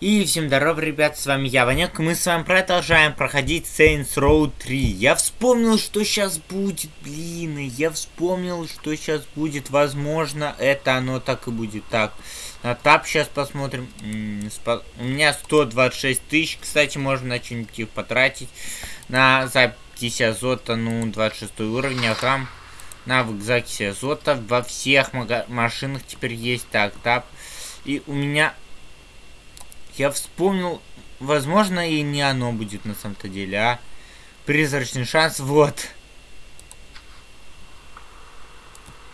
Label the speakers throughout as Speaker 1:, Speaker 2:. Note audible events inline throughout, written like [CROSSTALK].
Speaker 1: И всем здорова, ребят, с вами я, Ванек, мы с вами продолжаем проходить Saints Row 3. Я вспомнил, что сейчас будет, блин, я вспомнил, что сейчас будет, возможно, это оно так и будет. Так, на тап сейчас посмотрим. У меня 126 тысяч, кстати, можно на что-нибудь потратить. На запись азота, ну, 26 уровень, ага. Навык закиси азота во всех машинах теперь есть. Так, тап. И у меня я вспомнил, возможно, и не оно будет на самом-то деле, а призрачный шанс, вот.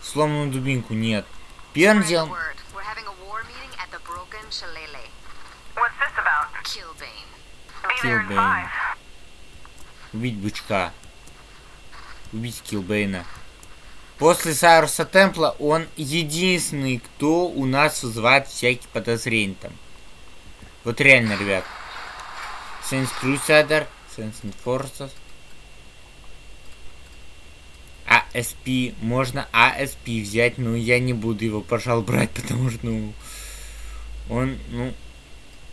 Speaker 1: Сломанную дубинку нет. Первым делом... Килбейн. Убить бычка. Убить Килбейна. После Сайруса Темпла он единственный, кто у нас вызывает всякие подозрения там. Вот реально, ребят. Saints Crusader, Saints Forces. ASP. Можно ASP взять, но я не буду его, пожалуй, брать, [LAUGHS] потому что, ну... Он, ну...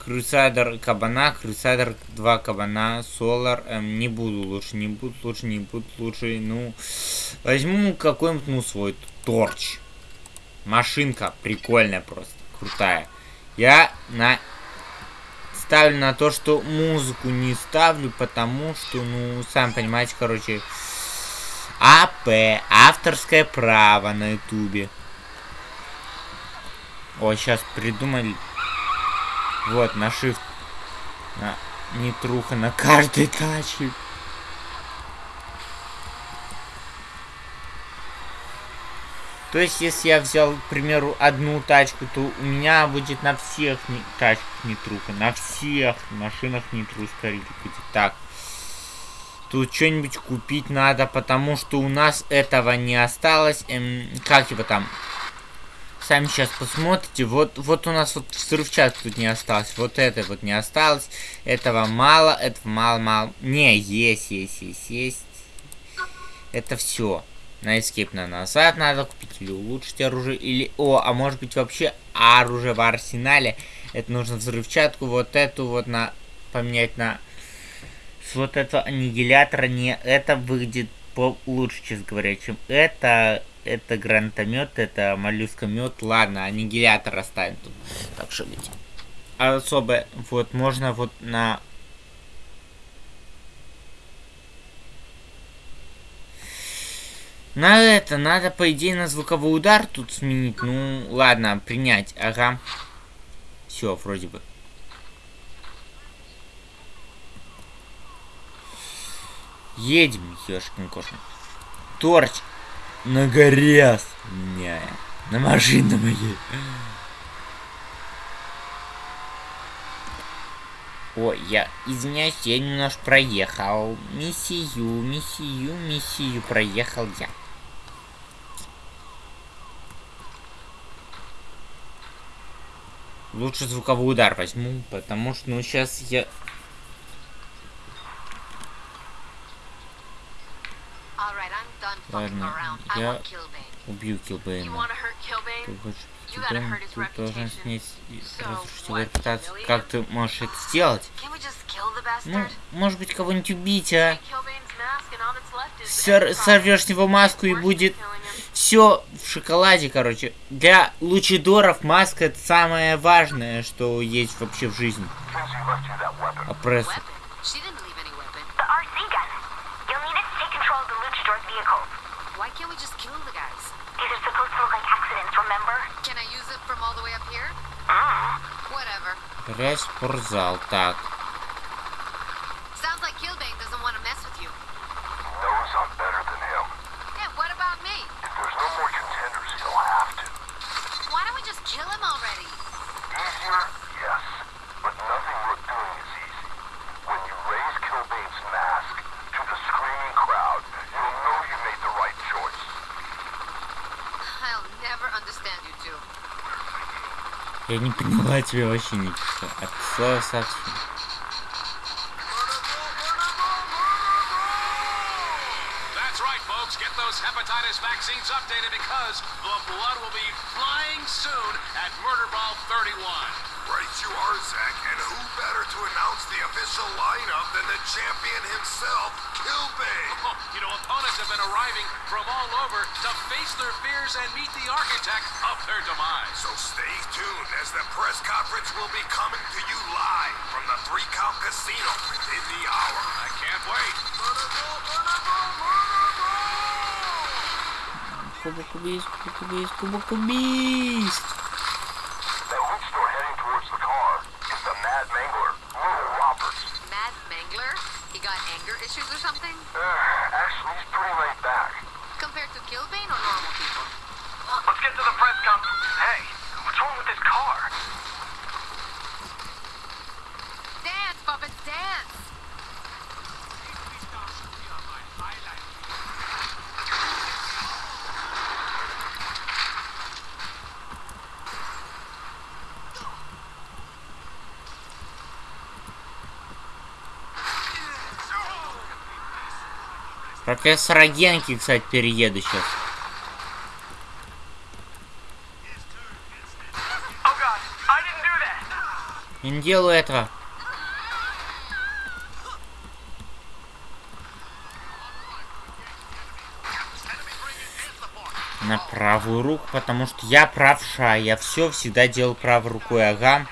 Speaker 1: Crusader кабана, Crusader 2 кабана, Solar, эм, не буду лучше, не буду лучше, не буду лучше, ну... Возьму какой-нибудь, ну, свой торч. Машинка прикольная просто, крутая. Я на ставлю на то, что музыку не ставлю, потому что, ну, сам понимаете, короче, АП, авторское право на ютубе. О, сейчас придумали. Вот, на shift. На, не труха на каждой тачке. То есть, если я взял, к примеру, одну тачку, то у меня будет на всех не, тачках нитруха. На всех машинах нитру скорее будет. Так. Тут что-нибудь купить надо, потому что у нас этого не осталось. Эм, как его там? Сами сейчас посмотрите. Вот, вот у нас вот взрывчатки тут не осталось. Вот это вот не осталось. Этого мало, этого мало-мало. Не, есть, есть, есть, есть. Это все. На escape на назад надо купить или улучшить оружие. Или, о, а может быть вообще оружие в арсенале. Это нужно взрывчатку вот эту вот на поменять на с вот этого аннигилятора. Не, это выглядит лучше, честно говоря, чем это. Это гранатомет, это моллюскомет. Ладно, аннигилятор оставим тут. Так что ведь. Особо, вот, можно вот на На это надо, по идее, на звуковой удар тут сменить. Ну, ладно, принять. Ага. Все, вроде бы. Едем, ёшкин кошкин. Торч на горе Не, на машине моей. Ой, я извиняюсь, я немножко проехал. Миссию, миссию, миссию проехал я. Лучше звуковой удар возьму, потому что, ну, сейчас я... Ладно, я убью Килбейна. Ты хочешь Килбейн, ты должен снять разрушить его репутацию. Как ты можешь это сделать? Ну, может быть, кого-нибудь убить, а? Сорвешь с него маску и будет все в шоколаде, короче. Для лучидоров маска это самое важное, что есть вообще в жизни. Опрессор. We just kill the guys? These are supposed to look like accidents, remember? Can I use it from all the way up here? Mm. Whatever. Грязь спортзал, так. Я не поняла тебя вообще ничего. От слова совсем. Hepatitis vaccines updated because the blood will be flying soon at Murder Ball 31. Right you are, Zach, and who
Speaker 2: better to announce the official lineup than the champion himself, Kilbane? [LAUGHS]
Speaker 3: Oh, you know, opponents have been arriving from all over to face their fears and meet the architect of their demise.
Speaker 2: So stay tuned as the press conference will be coming to you live from the Three Count Casino within the hour.
Speaker 3: I can't wait.
Speaker 2: Cubo, cubis, cubo,
Speaker 4: cubis, cubo, cubis.
Speaker 1: Профессора Генки, кстати, перееду сейчас. Не делаю этого. На правую руку, потому что я правша. Я все всегда делал правой рукой, ага.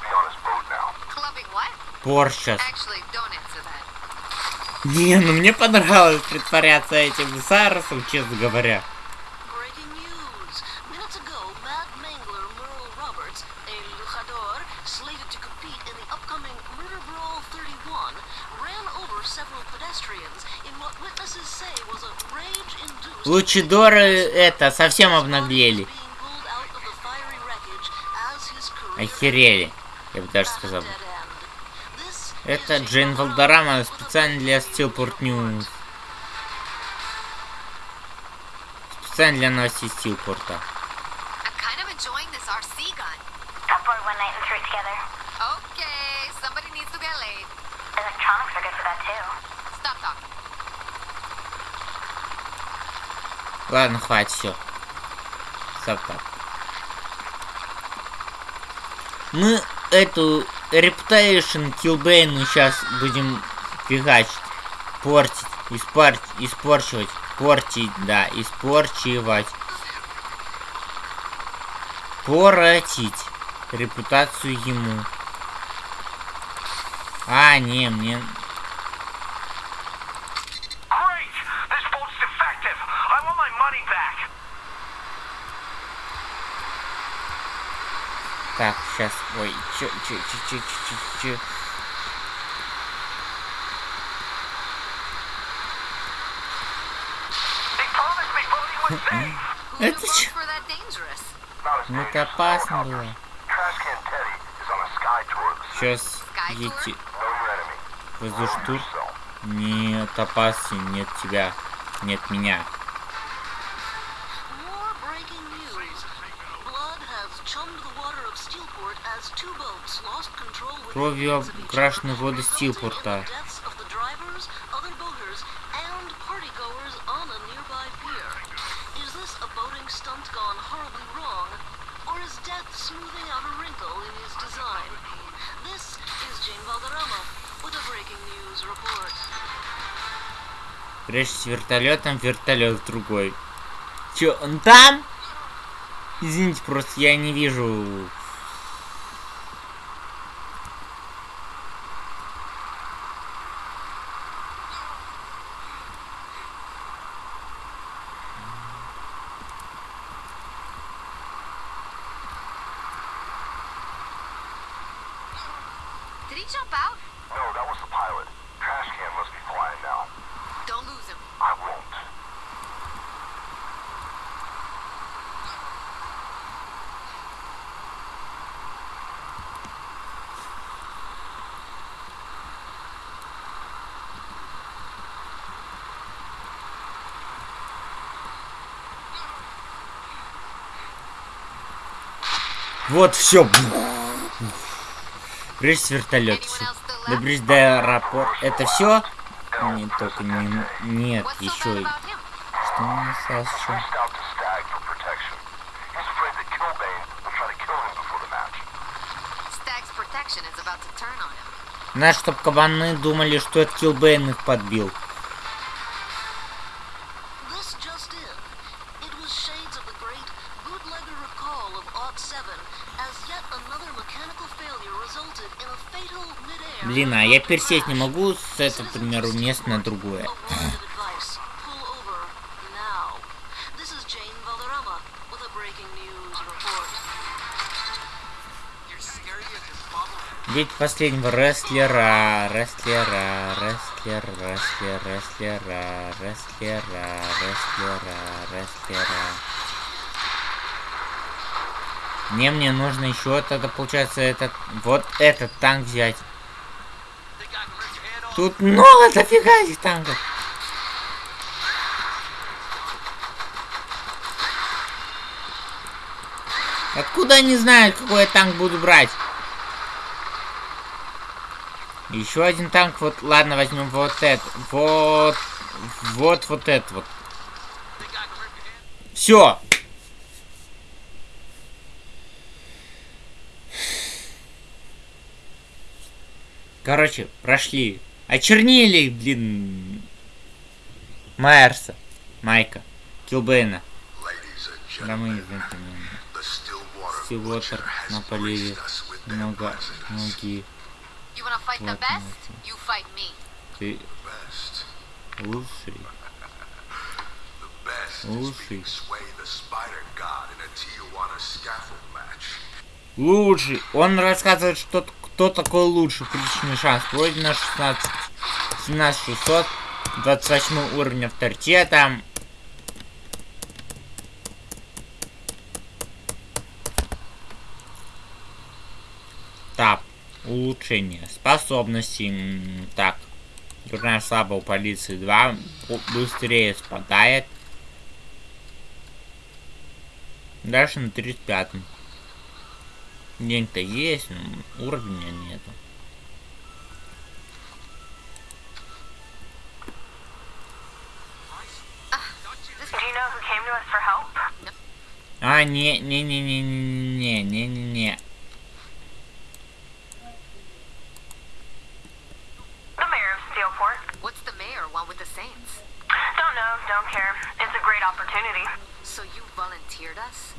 Speaker 2: Be on his boat now.
Speaker 4: Clubbing what?
Speaker 1: Порш сейчас.
Speaker 4: Actually, don't answer that.
Speaker 1: Не, ну мне понравилось притворяться этим Сайросом, честно говоря. Лучидоры это совсем обнаглели. Охерели, я бы даже сказал. Это Джейн. Валдорама специально для Steelport News. Специально для новостей Стилпорта.
Speaker 4: Okay, somebody needs to get laid.
Speaker 5: Electronics are good for that too.
Speaker 4: Stop talking.
Speaker 1: Ладно, хватит, все. Стоп, так. Мы эту Reputation Killbane сейчас будем фигачить, портить, испортить, испорчивать, портить, да, испорчивать. Поротить репутацию ему. А, не, мне... это
Speaker 2: as
Speaker 1: опасно
Speaker 2: helicopters.
Speaker 1: было.
Speaker 2: Trash Can Teddy is on a sky tour of the sea.
Speaker 1: Сейчас едете воздушный тур. Нет опасен, нет тебя, нет меня.
Speaker 6: A breaking news report.
Speaker 1: Прежде с вертолетом, вертолет другой. Чё, он там? Извините, просто я не вижу.
Speaker 4: Did he jump out?
Speaker 2: No, that was the pilot. Trash can must be flying now.
Speaker 4: Don't lose him.
Speaker 2: I won't.
Speaker 1: Вот, все. Прыжь вертолет,
Speaker 4: вертолета.
Speaker 1: Добрись до аэропорта. Это все? Нет, только не... Нет, еще... Что у нас еще? Знаешь, чтоб кабаны думали, что это Килбейн их подбил. я пересесть не могу с этого, к примеру, места на другое. Ведь последнего рестлера, рестлера, рестлер, рестлер, рестлера, рестлера, рестлера, рестлера. Мне мне нужно еще тогда получается этот вот этот танк взять. Тут много дофига этих танков. Откуда они знают, какой я танк буду брать? Еще один танк, вот, ладно, возьмем вот этот, вот, вот, вот этот вот. Все. Короче, прошли. Очернили, блин... Майерса. Майка. Килбейна. Да мы не знаем.
Speaker 2: Силвотер
Speaker 1: на поливе. Много... Многие. Вот, Ты... Лучший. Лучший. Лучший. Он рассказывает, что кто такой лучший. Приличный шанс. Пройдено 16, 17 600. 28 уровень авторитета. Так. Улучшение. Способности. М, Так. Дурная слабо у полиции 2. Быстрее спадает. Дальше на 35. День-то есть, но уровня нету. А, не, не, не, не, не, не, не, не, не.
Speaker 5: Don't know, don't care. It's a great opportunity.
Speaker 4: So you volunteered us?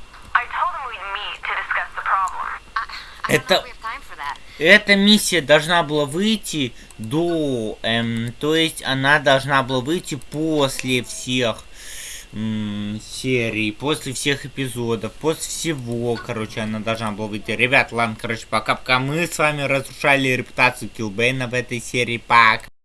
Speaker 1: Это-. Эта миссия должна была выйти до, эм, то есть она должна была выйти после всех м, серий, после всех эпизодов, после всего, короче, она должна была выйти. Ребят, ладно, короче, пока-пока мы с вами разрушали репутацию Килбейна в этой серии, пока.